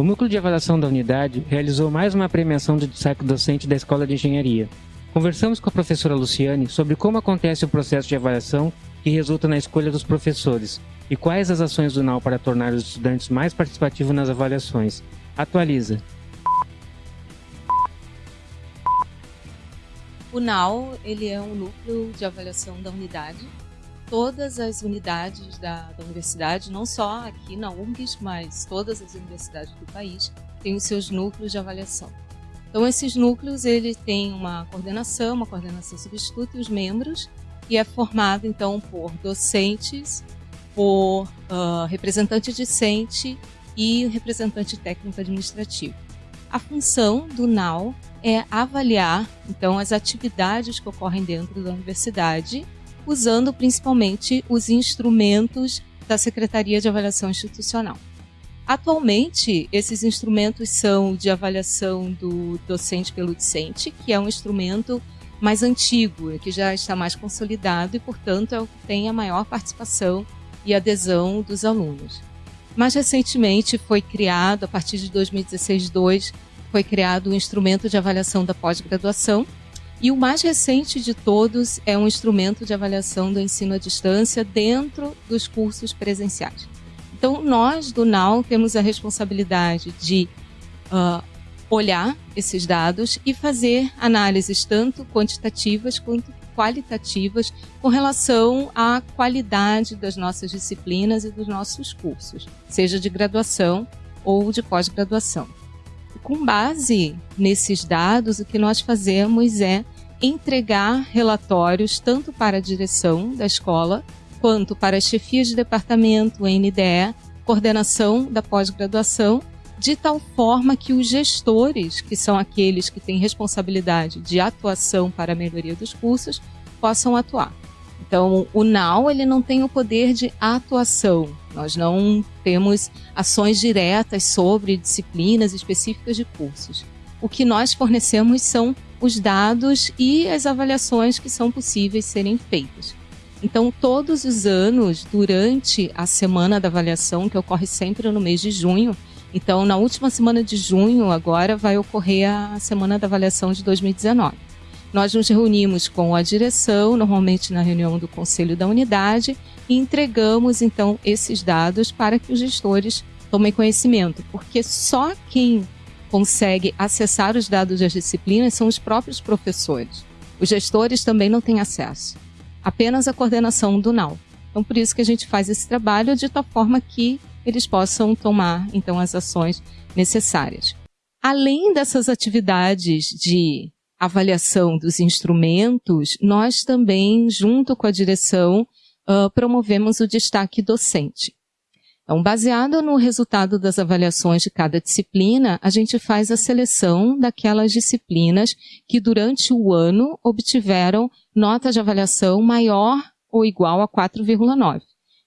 O Núcleo de Avaliação da Unidade realizou mais uma premiação de destaque docente da Escola de Engenharia. Conversamos com a professora Luciane sobre como acontece o processo de avaliação que resulta na escolha dos professores e quais as ações do NAU para tornar os estudantes mais participativos nas avaliações. Atualiza. O NAU ele é um núcleo de avaliação da unidade todas as unidades da, da, universidade, não só aqui na UNGS, mas todas as universidades do país, têm os seus núcleos de avaliação. Então, esses núcleos, ele tem uma coordenação, uma coordenação substituta e os membros, e é formado, então, por docentes, por uh, representante discente e representante técnico administrativo. A função do NAU é avaliar, então, as atividades que ocorrem dentro da universidade usando principalmente os instrumentos da Secretaria de Avaliação Institucional. Atualmente, esses instrumentos são de avaliação do docente pelo discente, que é um instrumento mais antigo, que já está mais consolidado e, portanto, é o que tem a maior participação e adesão dos alunos. Mais recentemente foi criado, a partir de 2016-2, foi criado o instrumento de avaliação da pós-graduação, e o mais recente de todos é um instrumento de avaliação do ensino à distância dentro dos cursos presenciais. Então, nós do NAU temos a responsabilidade de uh, olhar esses dados e fazer análises tanto quantitativas quanto qualitativas com relação à qualidade das nossas disciplinas e dos nossos cursos, seja de graduação ou de pós-graduação. Com base nesses dados, o que nós fazemos é entregar relatórios tanto para a direção da escola quanto para as chefias de departamento, NDE, coordenação da pós-graduação, de tal forma que os gestores, que são aqueles que têm responsabilidade de atuação para a melhoria dos cursos, possam atuar. Então, o NAU ele não tem o poder de atuação. Nós não temos ações diretas sobre disciplinas específicas de cursos. O que nós fornecemos são os dados e as avaliações que são possíveis serem feitas. Então, todos os anos, durante a semana da avaliação, que ocorre sempre no mês de junho, então, na última semana de junho, agora, vai ocorrer a semana da avaliação de 2019. Nós nos reunimos com a direção, normalmente na reunião do conselho da unidade, e entregamos, então, esses dados para que os gestores tomem conhecimento, porque só quem consegue acessar os dados das disciplinas são os próprios professores. Os gestores também não têm acesso, apenas a coordenação do NAU. Então, por isso que a gente faz esse trabalho de tal forma que eles possam tomar, então, as ações necessárias. Além dessas atividades de avaliação dos instrumentos, nós também, junto com a direção, uh, promovemos o destaque docente. Então, baseado no resultado das avaliações de cada disciplina, a gente faz a seleção daquelas disciplinas que durante o ano obtiveram nota de avaliação maior ou igual a 4,9.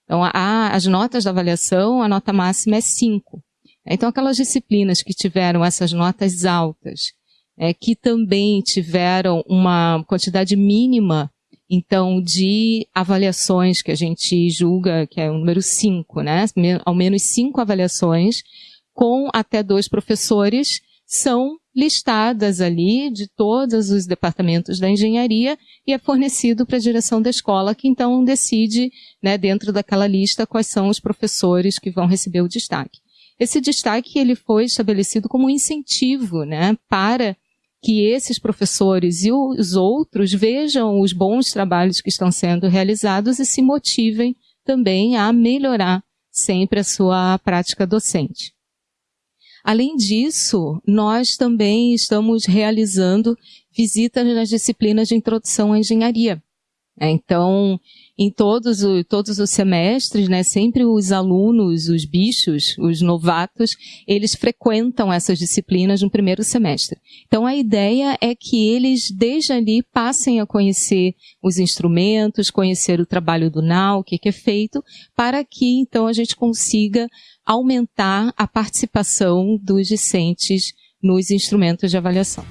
Então, a, as notas da avaliação, a nota máxima é 5. Então, aquelas disciplinas que tiveram essas notas altas, é, que também tiveram uma quantidade mínima então, de avaliações que a gente julga, que é o número 5, né? Ao menos cinco avaliações, com até dois professores, são listadas ali de todos os departamentos da engenharia e é fornecido para a direção da escola, que então decide, né, dentro daquela lista, quais são os professores que vão receber o destaque. Esse destaque ele foi estabelecido como um incentivo né, para que esses professores e os outros vejam os bons trabalhos que estão sendo realizados e se motivem também a melhorar sempre a sua prática docente. Além disso, nós também estamos realizando visitas nas disciplinas de introdução à engenharia. Então, em todos, o, todos os semestres, né, sempre os alunos, os bichos, os novatos, eles frequentam essas disciplinas no primeiro semestre. Então a ideia é que eles, desde ali, passem a conhecer os instrumentos, conhecer o trabalho do NAU, o que, que é feito, para que então a gente consiga aumentar a participação dos discentes nos instrumentos de avaliação.